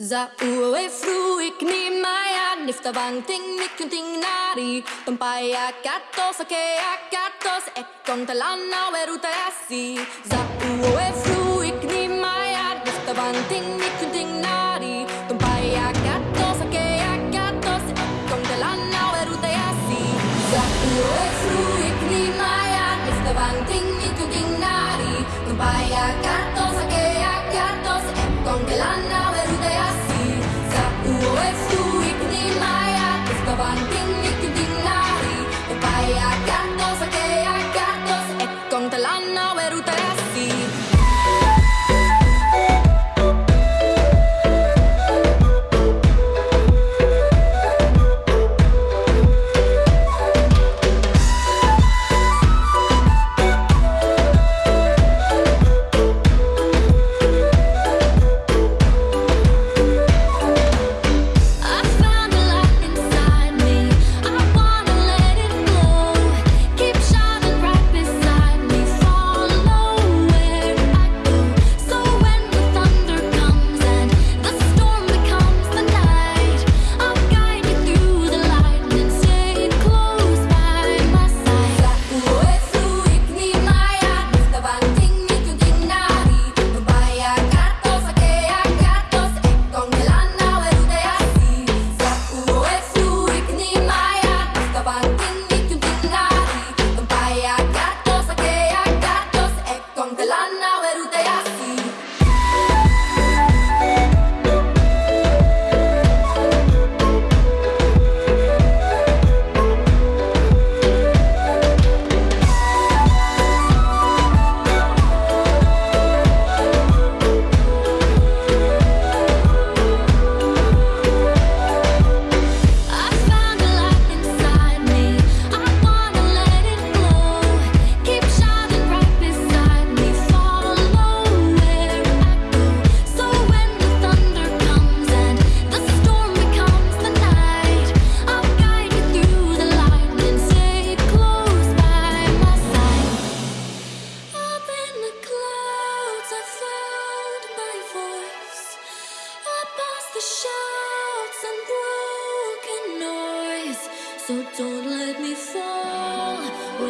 Za uwe fruik ni maya nifta bang ting mikunting nari Tumpaya katos ake akatos ekon talana weruta asi Za Marca nossa unbroken noise. So don't let me fall.